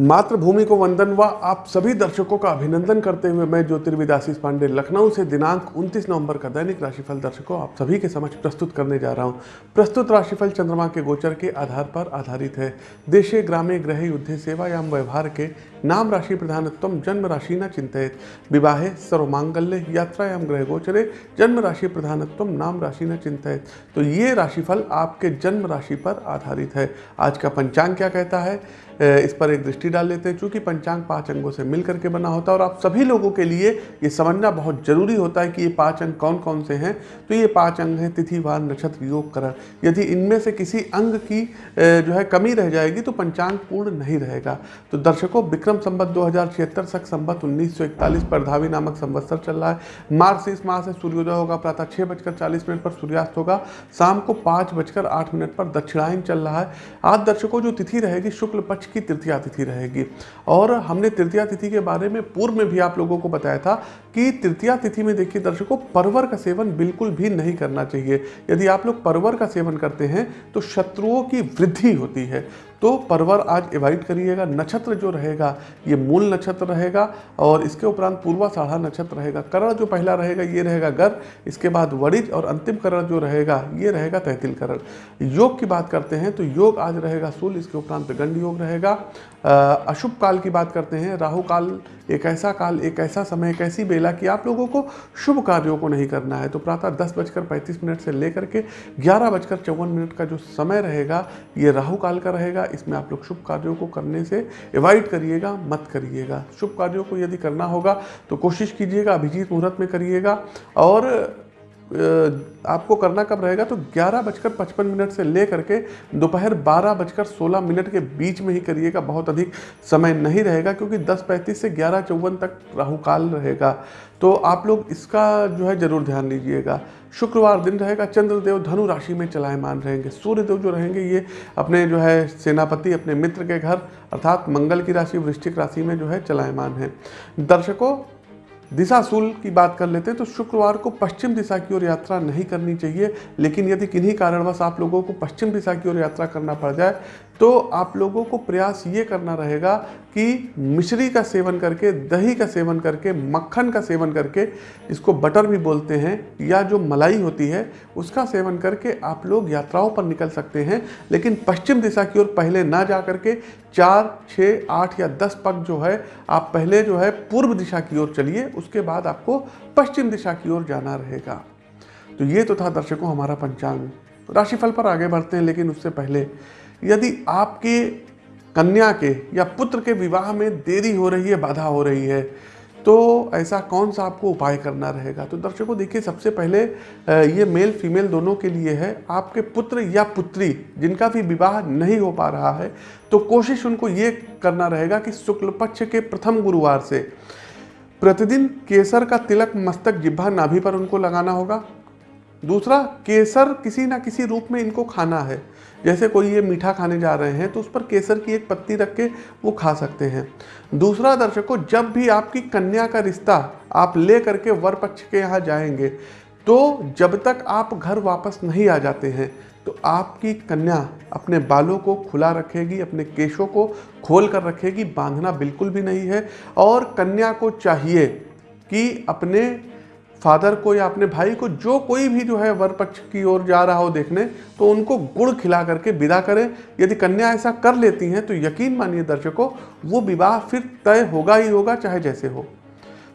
मातृभूमि को वंदन व आप सभी दर्शकों का अभिनंदन करते हुए मैं ज्योतिर्विदासी पांडे लखनऊ से दिनांक 29 नवंबर का दैनिक राशिफल दर्शकों आप सभी के समक्ष प्रस्तुत करने जा रहा हूँ। प्रस्तुत राशिफल चंद्रमा के गोचर के आधार पर आधारित है। देशे ग्रामे ग्रह युद्धे, सेवायाम, व्यवहार के नाम राशि प्रधानत्व, जन्म राशि न चिंतित विवाहे सर्वमांगल्य यात्रायाम ग्रह गोचरे, जन्म राशि प्रधानत्व, नाम राशि न चिंतित तो ये राशिफल आपके जन्म राशि पर आधारित है। आज का पंचांग क्या कहता है? इस पर एक दृष्टि डाल लेते हैं। चूँकि पंचांग पाँच अंगों से मिल करके बना होता है और आप सभी लोगों के लिए ये समझना बहुत ज़रूरी होता है कि ये पाँच अंग कौन कौन से हैं। तो ये पाँच अंग हैं, तिथि, वार, नक्षत्र, योग, करण। यदि इनमें से किसी अंग की जो है कमी रह जाएगी तो पंचांग पूर्ण नहीं रहेगा। तो दर्शकों, विक्रम संबत दो हज़ार सख संबत उन्नीस सौ इकतालीस पर धावी नामक संवत्सर चल रहा है। मार्च इस माह से सूर्योदय होगा, प्रातः छः बजकर चालीस मिनट पर सूर्यास्त होगा। शाम को पाँच बजकर आठ मिनट पर दक्षिणायन चल रहा है। आज दर्शकों जो तिथि रहेगी, शुक्ल पक्ष की तृतीया तिथि रहेगी। और हमने तृतीया तिथि के बारे में पूर्व में भी आप लोगों को बताया था कि तृतीया तिथि में देखिए दर्शकों, परवर का सेवन बिल्कुल भी नहीं करना चाहिए। यदि आप लोग परवर का सेवन करते हैं तो शत्रुओं की वृद्धि होती है। तो परवर आज एवॉइड करिएगा, नक्षत्र जो रहेगा, ये मूल नक्षत्र रहेगा और इसके उपरांत पूर्वा साढ़ा नक्षत्र रहेगा। करण जो पहला रहेगा, ये रहेगा गर इसके बाद वरिज और अंतिम करण जो रहेगा, ये रहेगा तैतिल करण। योग की बात करते हैं तो योग आज रहेगा सूल इसके उपरांत गंड योग रहेगा। अशुभ काल की बात करते हैं, राहु काल, एक ऐसा काल, एक ऐसा समय, एक ऐसी बेला कि आप लोगों को शुभ कार्यों को नहीं करना है। तो प्रातः दस बजकर पैंतीस मिनट से लेकर के ग्यारह बजकर चौवन मिनट का जो समय रहेगा, ये राहु काल का रहेगा इसमें आप लोग शुभ कार्यों को करने से एवॉइड करिएगा, मत करिएगा। शुभ कार्यों को यदि करना होगा तो कोशिश कीजिएगा, अभिजीत मुहूर्त में करिएगा और आपको करना कब रहेगा? तो ग्यारह बजकर पचपन मिनट से ले करके दोपहर बारह बजकर सोलह मिनट के बीच में ही करिएगा। बहुत अधिक समय नहीं रहेगा क्योंकि दस पैंतीस से ग्यारह चौवन तक राहु काल रहेगा। तो आप लोग इसका जो है ज़रूर ध्यान लीजिएगा शुक्रवार दिन रहेगा, चंद्रदेव धनु राशि में चलायमान रहेंगे। सूर्यदेव जो रहेंगे, ये अपने जो है सेनापति, अपने मित्र के घर, अर्थात मंगल की राशि, वृश्चिक राशि में जो है चलायमान है। दर्शकों दिशाशूल की बात कर लेते हैं तो शुक्रवार को पश्चिम दिशा की ओर यात्रा नहीं करनी चाहिए। लेकिन यदि किन्हीं कारणवश आप लोगों को पश्चिम दिशा की ओर यात्रा करना पड़ जाए तो आप लोगों को प्रयास ये करना रहेगा कि मिश्री का सेवन करके, दही का सेवन करके, मक्खन का सेवन करके इसको बटर भी बोलते हैं, या जो मलाई होती है, उसका सेवन करके आप लोग यात्राओं पर निकल सकते हैं। लेकिन पश्चिम दिशा की ओर पहले ना जा करके चार छः आठ या दस पग जो है, आप पहले जो है पूर्व दिशा की ओर चलिए, उसके बाद आपको पश्चिम दिशा की ओर जाना रहेगा। तो ये तो था दर्शकों हमारा पंचांग। राशिफल पर आगे बढ़ते हैं, लेकिन उससे पहले यदि आपके कन्या के या पुत्र के विवाह में देरी हो रही है, बाधा हो रही है तो ऐसा कौन सा आपको उपाय करना रहेगा? तो दर्शकों, देखिए, सबसे पहले ये मेल फीमेल दोनों के लिए है, आपके पुत्र या पुत्री जिनका भी विवाह नहीं हो पा रहा है तो कोशिश उनको ये करना रहेगा कि शुक्ल पक्ष के प्रथम गुरुवार से प्रतिदिन केसर का तिलक, मस्तक जिब्भा नाभि पर उनको लगाना होगा। दूसरा, केसर किसी ना किसी रूप में इनको खाना है। जैसे कोई ये मीठा खाने जा रहे हैं तो उस पर केसर की एक पत्ती रख के वो खा सकते हैं। दूसरा दर्शकों जब भी आपकी कन्या का रिश्ता आप ले करके वर पक्ष के यहाँ जाएँगे तो जब तक आप घर वापस नहीं आ जाते हैं तो आपकी कन्या अपने बालों को खुला रखेगी, अपने केशों को खोल कर रखेगी, बांधना बिल्कुल भी नहीं है। और कन्या को चाहिए कि अपने फादर को या अपने भाई को जो कोई भी जो है वर पक्ष की ओर जा रहा हो देखने तो उनको गुड़ खिला करके विदा करें। यदि कन्या ऐसा कर लेती हैं तो यकीन मानिए दर्शकों, वो विवाह फिर तय होगा ही होगा, चाहे जैसे हो।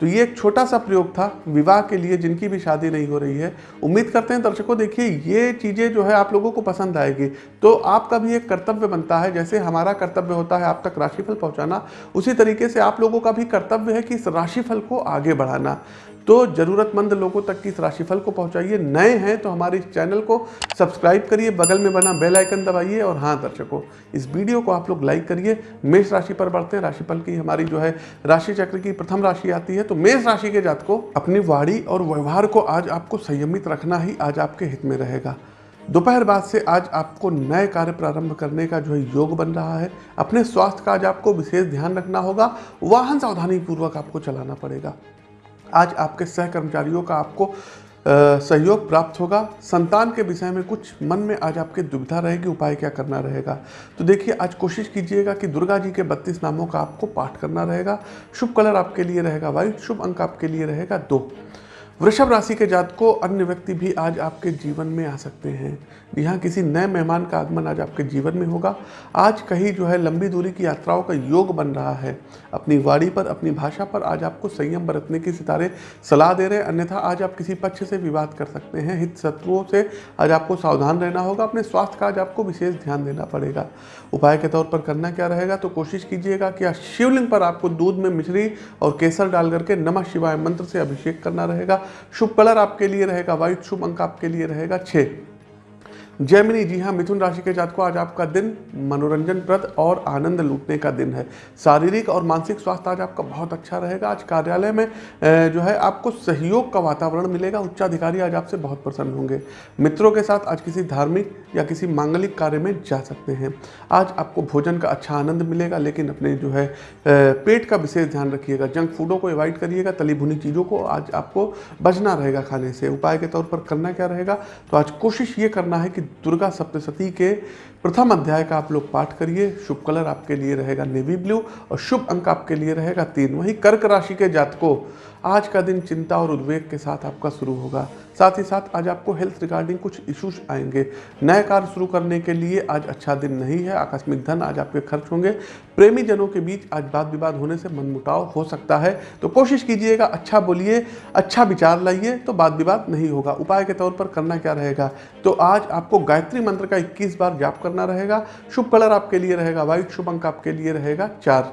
तो ये एक छोटा सा प्रयोग था विवाह के लिए, जिनकी भी शादी नहीं हो रही है। उम्मीद करते हैं दर्शकों, देखिए, ये चीज़ें जो है आप लोगों को पसंद आएगी। तो आपका भी एक कर्तव्य बनता है, जैसे हमारा कर्तव्य होता है आप तक राशिफल पहुंचाना। उसी तरीके से आप लोगों का भी कर्तव्य है कि इस राशिफल को आगे बढ़ाना। तो ज़रूरतमंद लोगों तक की इस राशिफल को पहुंचाइए। नए हैं तो हमारे इस चैनल को सब्सक्राइब करिए, बगल में बना बेल आइकन दबाइए और हाँ दर्शकों, इस वीडियो को आप लोग लाइक करिए। मेष राशि पर बढ़ते हैं। राशिफल की हमारी जो है, राशि चक्र की प्रथम राशि आती है। तो मेष राशि के जात को अपनी वाणी और व्यवहार को आज आपको संयमित रखना ही आज आपके हित में रहेगा। दोपहर बाद से आज आपको नए कार्य प्रारंभ करने का जो है योग बन रहा है। अपने स्वास्थ्य का आज आपको विशेष ध्यान रखना होगा। वाहन सावधानी पूर्वक आपको चलाना पड़ेगा। आज आपके सहकर्मचारियों का आपको सहयोग प्राप्त होगा। संतान के विषय में कुछ मन में आज आपके दुविधा रहेगी, उपाय क्या करना रहेगा? तो देखिए, आज कोशिश कीजिएगा कि दुर्गा जी के बत्तीस नामों का आपको पाठ करना रहेगा। शुभ कलर आपके लिए रहेगा वाइट, शुभ अंक आपके लिए रहेगा दो। वृषभ राशि के जात को अन्य व्यक्ति भी आज आपके जीवन में आ सकते हैं। यहाँ किसी नए मेहमान का आगमन आज आपके जीवन में होगा। आज कहीं जो है लंबी दूरी की यात्राओं का योग बन रहा है। अपनी वाणी पर, अपनी भाषा पर आज आपको संयम बरतने की सितारे सलाह दे रहे हैं। अन्यथा आज आप किसी पक्ष से विवाद कर सकते हैं। हित शत्रुओं से आज आपको सावधान रहना होगा। अपने स्वास्थ्य का आज आपको विशेष ध्यान देना पड़ेगा। उपाय के तौर पर करना क्या रहेगा? तो कोशिश कीजिएगा कि शिवलिंग पर आपको दूध में मिश्री और केसर डाल करके नमः शिवाय मंत्र से अभिषेक करना रहेगा। शुभ कलर आपके लिए रहेगा वाइट शुभ अंक आपके लिए रहेगा छः जैमिनी जी हाँ मिथुन राशि के जात को आज आपका दिन मनोरंजन प्रद और आनंद लूटने का दिन है। शारीरिक और मानसिक स्वास्थ्य आज आपका बहुत अच्छा रहेगा। आज कार्यालय में जो है, आपको सहयोग का वातावरण मिलेगा। उच्चाधिकारी आज आपसे बहुत प्रसन्न होंगे। मित्रों के साथ आज किसी धार्मिक या किसी मांगलिक कार्य में जा सकते हैं। आज आपको भोजन का अच्छा आनंद मिलेगा, लेकिन अपने जो है पेट का विशेष ध्यान रखिएगा। जंक फूडों को अवॉइड करिएगा। तली भुनी चीज़ों को आज आपको बचना रहेगा खाने से। उपाय के तौर पर करना क्या रहेगा? तो आज कोशिश ये करना है कि दुर्गा सप्तशती के प्रथम अध्याय का आप लोग पाठ करिए। शुभ कलर आपके लिए रहेगा नेवी ब्लू और शुभ अंक आपके लिए रहेगा तीन। वही कर्क राशि के जातकों, आज का दिन चिंता और उद्वेग के साथ आपका शुरू होगा। साथ ही साथ आज आपको हेल्थ रिगार्डिंग कुछ इश्यूज़ आएँगे। नए कार्य शुरू करने के लिए आज अच्छा दिन नहीं है, आकस्मिक धन आज आपके खर्च होंगे। प्रेमी जनों के बीच आज वाद विवाद होने से मनमुटाव हो सकता है। तो कोशिश कीजिएगा अच्छा बोलिए अच्छा विचार लाइए तो वाद विवाद नहीं होगा। उपाय के तौर पर करना क्या रहेगा? तो आज आपको गायत्री मंत्र का इक्कीस बार जाप करना रहेगा। शुभ कलर आपके लिए रहेगा, वाइट शुभ अंक आपके लिए रहेगा, चार।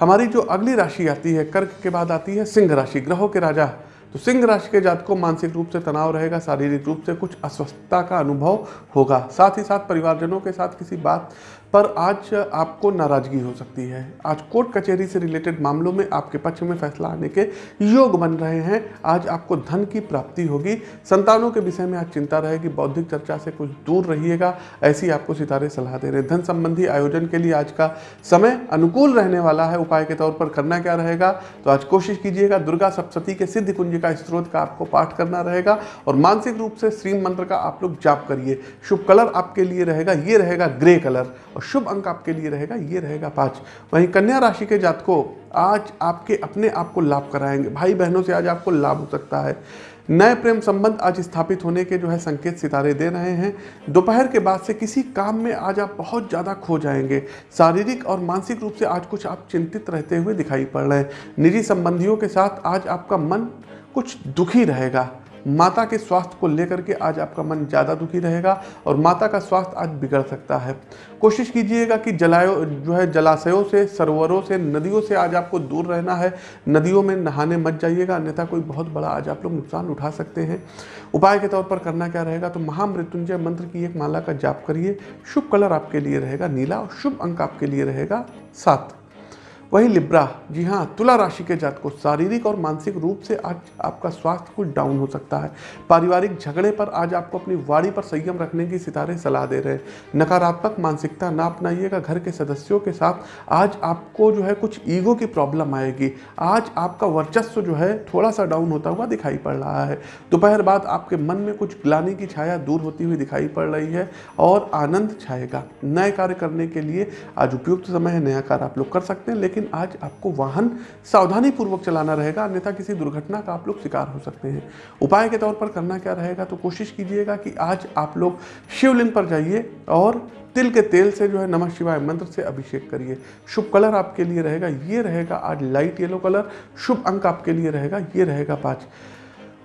हमारी जो अगली राशि आती है, कर्क के बाद आती है सिंह राशि, ग्रहों के राजा। तो सिंह राशि के जात को मानसिक रूप से तनाव रहेगा, शारीरिक रूप से कुछ अस्वस्थता का अनुभव होगा। साथ ही साथ परिवारजनों के साथ किसी बात पर आज आपको नाराज़गी हो सकती है। आज कोर्ट कचहरी से रिलेटेड मामलों में आपके पक्ष में फैसला आने के योग बन रहे हैं। आज आपको धन की प्राप्ति होगी। संतानों के विषय में आज चिंता रहेगी। बौद्धिक चर्चा से कुछ दूर रहिएगा। ऐसी आपको सितारे सलाह दे रहे हैं। धन संबंधी आयोजन के लिए आज का समय अनुकूल रहने वाला है। उपाय के तौर पर करना क्या रहेगा? तो आज कोशिश कीजिएगा। दुर्गा सप्तती के सिद्ध कुंज का स्त्रोत का आपको पाठ करना रहेगा और मानसिक रूप से श्रीम मंत्र का आप लोग जाप करिए। शुभ कलर आपके लिए रहेगा। ये रहेगा ग्रे कलर और शुभ अंक आपके लिए रहेगा, ये रहेगा पाँच। वहीं कन्या राशि के जातकों, आज आपके अपने आप को लाभ कराएँगे। भाई बहनों से आज आपको लाभ हो सकता है। नए प्रेम संबंध आज स्थापित होने के जो है संकेत सितारे दे रहे हैं। दोपहर के बाद से किसी काम में आज आप बहुत ज़्यादा खो जाएँगे। शारीरिक और मानसिक रूप से आज कुछ आप चिंतित रहते हुए दिखाई पड़ रहे हैं। निजी संबंधियों के साथ आज आपका मन कुछ दुखी रहेगा। माता के स्वास्थ्य को लेकर के आज आपका मन ज़्यादा दुखी रहेगा और माता का स्वास्थ्य आज बिगड़ सकता है। कोशिश कीजिएगा कि जलायो, जो है जलाशयों से, सरोवरों से, नदियों से आज आपको दूर रहना है। नदियों में नहाने मत जाइएगा, अन्यथा कोई बहुत बड़ा आज आप लोग नुकसान उठा सकते हैं। उपाय के तौर पर करना क्या रहेगा? तो महामृत्युंजय मंत्र की एक माला का जाप करिए। शुभ कलर आपके लिए रहेगा नीला और शुभ अंक आपके लिए रहेगा सात। वही लिब्रा, जी हाँ तुला राशि के जात को शारीरिक और मानसिक रूप से आज आपका स्वास्थ्य कुछ डाउन हो सकता है। पारिवारिक झगड़े पर आज आपको अपनी वाड़ी पर संयम रखने की सितारे सलाह दे रहे हैं। नकारात्मक मानसिकता ना अपनाइएगा, घर के सदस्यों के साथ आज आपको जो है कुछ ईगो की प्रॉब्लम आएगी। आज आपका वर्चस्व जो है थोड़ा सा डाउन होता हुआ दिखाई पड़ रहा है। दोपहर बाद आपके मन में कुछ ग्लानी की छाया दूर होती हुई दिखाई पड़ रही है और आनंद छाएगा। नए कार्य करने के लिए आज उपयुक्त समय है, नया कार्य आप लोग कर सकते हैं, लेकिन लेकिन आज आपको वाहन सावधानी पूर्वक चलाना रहेगा, अन्यथा किसी दुर्घटना का आप लोग शिकार हो सकते हैं। उपाय के तौर पर करना क्या रहेगा तो कोशिश कीजिएगा कि आज आप लोग शिवलिंग पर जाइए और तिल के तेल से जो है नमः शिवाय मंत्र से अभिषेक करिए। शुभ कलर आपके लिए रहेगा, ये रहेगा आज लाइट येलो कलर, शुभ अंक आपके लिए रहेगा, ये रहेगा पाँच।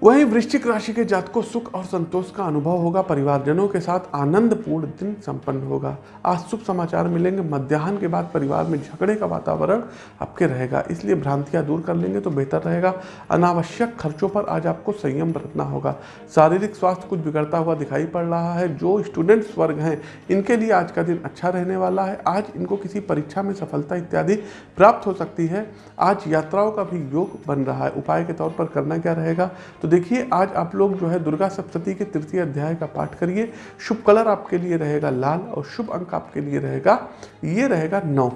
वहीं वृश्चिक राशि के जात को सुख और संतोष का अनुभव होगा। परिवारजनों के साथ आनंदपूर्ण दिन संपन्न होगा। आज शुभ समाचार मिलेंगे। मध्याह्न के बाद परिवार में झगड़े का वातावरण आपके रहेगा। इसलिए भ्रांतियाँ दूर कर लेंगे तो बेहतर रहेगा। अनावश्यक खर्चों पर आज आपको संयम बरतना होगा। शारीरिक स्वास्थ्य कुछ बिगड़ता हुआ दिखाई पड़ रहा है। जो स्टूडेंट्स वर्ग हैं, इनके लिए आज का दिन अच्छा रहने वाला है। आज इनको किसी परीक्षा में सफलता इत्यादि प्राप्त हो सकती है। आज यात्राओं का भी योग बन रहा है। उपाय के तौर पर करना क्या रहेगा? तो देखिए, आज आप लोग जो है दुर्गा सप्तती के तृतीय अध्याय का पाठ करिए। शुभ कलर आपके लिए रहेगा लाल और शुभ अंक आपके लिए रहेगा, ये रहेगा नौ।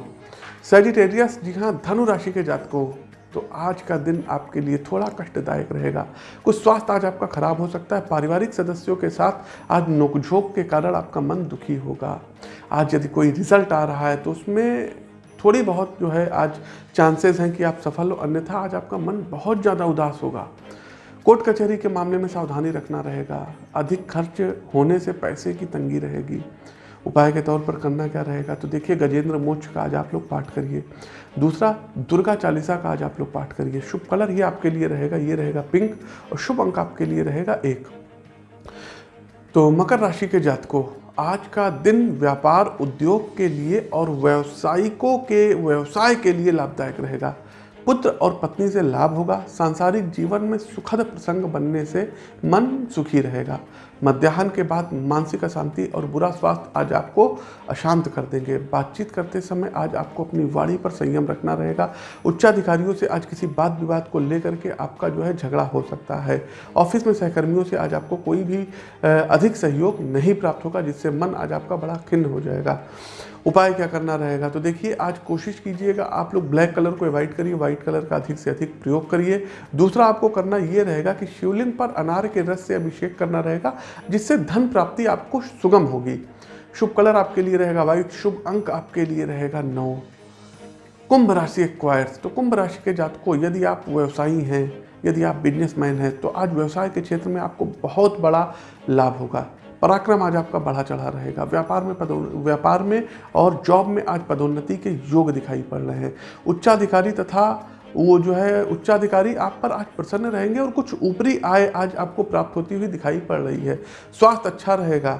सेजिटेरियस जी हाँ धनु राशि के जात को तो आज का दिन आपके लिए थोड़ा कष्टदायक रहेगा। कुछ स्वास्थ्य आज आपका खराब हो सकता है, पारिवारिक सदस्यों के साथ आज नोकझोंक के कारण आपका मन दुखी होगा। आज यदि कोई रिज़ल्ट आ रहा है तो उसमें थोड़ी बहुत जो है आज चांसेस हैं कि आप सफल हो, अन्यथा आज आपका मन बहुत ज़्यादा उदास होगा। कोर्ट कचहरी के मामले में सावधानी रखना रहेगा। अधिक खर्च होने से पैसे की तंगी रहेगी। उपाय के तौर पर करना क्या रहेगा? तो देखिए, गजेंद्र मोक्ष का आज आप लोग पाठ करिए। दूसरा, दुर्गा चालीसा का आज आप लोग पाठ करिए। शुभ कलर ये आपके लिए रहेगा, ये रहेगा पिंक और शुभ अंक आपके लिए रहेगा एक। तो मकर राशि के जातकों, आज का दिन व्यापार उद्योग के लिए और व्यवसायिकों के, व्यवसाय के लिए लाभदायक रहेगा। पुत्र और पत्नी से लाभ होगा। सांसारिक जीवन में सुखद प्रसंग बनने से मन सुखी रहेगा। मध्याह्न के बाद मानसिक अशांति और बुरा स्वास्थ्य आज आपको अशांत कर देंगे। बातचीत करते समय आज आपको अपनी वाणी पर संयम रखना रहेगा। उच्चाधिकारियों से आज किसी बात विवाद को लेकर के आपका जो है झगड़ा हो सकता है। ऑफ़िस में सहकर्मियों से आज आपको कोई भी अधिक सहयोग नहीं प्राप्त होगा, जिससे मन आज आपका बड़ा खिन्न हो जाएगा। उपाय क्या करना रहेगा? तो देखिए, आज कोशिश कीजिएगा आप लोग ब्लैक कलर को अवॉइड करिए, व्हाइट कलर का अधिक से अधिक प्रयोग करिए। दूसरा आपको करना ये रहेगा कि शिवलिंग पर अनार के रस से अभिषेक करना रहेगा, जिससे धन प्राप्ति आपको सुगम होगी। शुभ कलर आपके लिए रहेगा व्हाइट, शुभ अंक आपके लिए रहेगा नौ। कुंभ राशि एक्वायर्स तो कुंभ राशि के जातकों, यदि आप व्यवसायी हैं, यदि आप बिजनेसमैन हैं तो आज व्यवसाय के क्षेत्र में आपको बहुत बड़ा लाभ होगा। पराक्रम आज आपका बढ़ा चढ़ा रहेगा। व्यापार में पदो, व्यापार में और जॉब में आज पदोन्नति के योग दिखाई पड़ रहे हैं। उच्चाधिकारी तथा वो जो है, उच्चाधिकारी आप पर आज प्रसन्न रहेंगे और कुछ ऊपरी आय आज आपको प्राप्त होती हुई दिखाई पड़ रही है। स्वास्थ्य अच्छा रहेगा।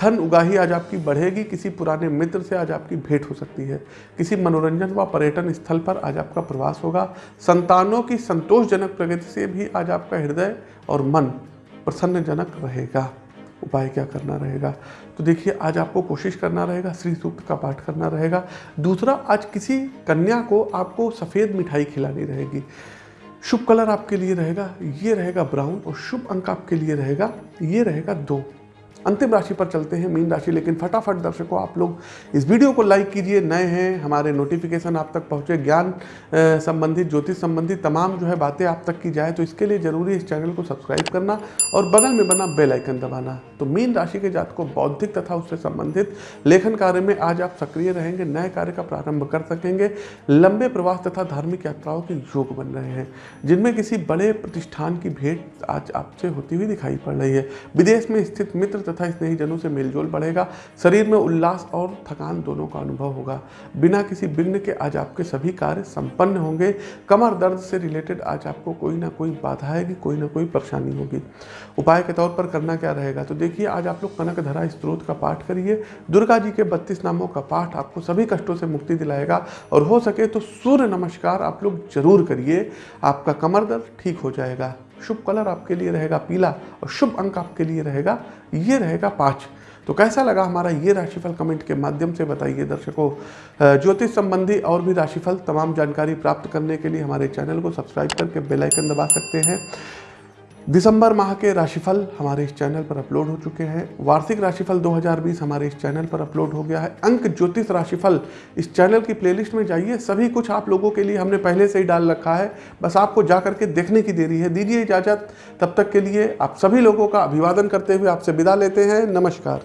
धन उगाही आज आपकी बढ़ेगी। किसी पुराने मित्र से आज आपकी भेंट हो सकती है। किसी मनोरंजन व पर्यटन स्थल पर आज आपका प्रवास होगा। संतानों की संतोषजनक प्रगति से भी आज आपका हृदय और मन प्रसन्नजनक रहेगा। उपाय क्या करना रहेगा? तो देखिए, आज आपको कोशिश करना रहेगा, श्री सूक्त का पाठ करना रहेगा। दूसरा, आज किसी कन्या को आपको सफ़ेद मिठाई खिलानी रहेगी। शुभ कलर आपके लिए रहेगा, ये रहेगा ब्राउन और शुभ अंक आपके लिए रहेगा, ये रहेगा दो। अंतिम राशि पर चलते हैं मीन राशि, लेकिन फटाफट दर्शकों, आप लोग इस वीडियो को लाइक कीजिए। नए हैं, हमारे नोटिफिकेशन आप तक पहुँचे, ज्ञान संबंधित ज्योतिष संबंधित तमाम जो है बातें आप तक की जाए तो इसके लिए ज़रूरी इस चैनल को सब्सक्राइब करना और बगल में बना बेल आइकन दबाना। तो मीन राशि के जात को बौद्धिक तथा उससे संबंधित लेखन कार्य में आज आप सक्रिय रहेंगे, नए कार्य का प्रारंभ कर सकेंगे। लंबे प्रवास तथा धार्मिक यात्राओं के योग बन रहे हैं, जिनमें किसी बड़े प्रतिष्ठान की भेंट आज आपसे होती हुई दिखाई पड़ रही है। विदेश में स्थित मित्र तथा स्नेहीजनों से मेलजोल बढ़ेगा। शरीर में उल्लास और थकान दोनों का अनुभव होगा। बिना किसी विघ्न के आज आपके सभी कार्य संपन्न होंगे। कमर दर्द से रिलेटेड आज आपको कोई ना कोई बाधा आएगी, कोई ना कोई परेशानी होगी। उपाय के तौर पर करना क्या रहेगा? तो देखिए, आज आप लोग कनक धरा स्त्रोत का पाठ करिए। दुर्गा जी के बत्तीस नामों का पाठ आपको सभी कष्टों से मुक्ति दिलाएगा। और हो सके तो सूर्य नमस्कार आप लोग ज़रूर करिए। आपका कमर दर्द ठीक हो जाएगा। शुभ कलर आपके लिए रहेगा पीला और शुभ अंक आपके लिए रहेगा, ये रहेगा पाँच। तो कैसा लगा हमारा ये राशिफल कमेंट के माध्यम से बताइए दर्शकों। ज्योतिष संबंधी और भी राशिफल तमाम जानकारी प्राप्त करने के लिए हमारे चैनल को सब्सक्राइब करके बेल आइकन दबा सकते हैं। दिसंबर माह के राशिफल हमारे इस चैनल पर अपलोड हो चुके हैं। वार्षिक राशिफल 2020 हमारे इस चैनल पर अपलोड हो गया है। अंक ज्योतिष राशिफल इस चैनल की प्लेलिस्ट में जाइए। सभी कुछ आप लोगों के लिए हमने पहले से ही डाल रखा है। बस आपको जा करके देखने की देरी है। दीजिए इजाज़त। तब तक के लिए आप सभी लोगों का अभिवादन करते हुए आपसे विदा लेते हैं। नमस्कार।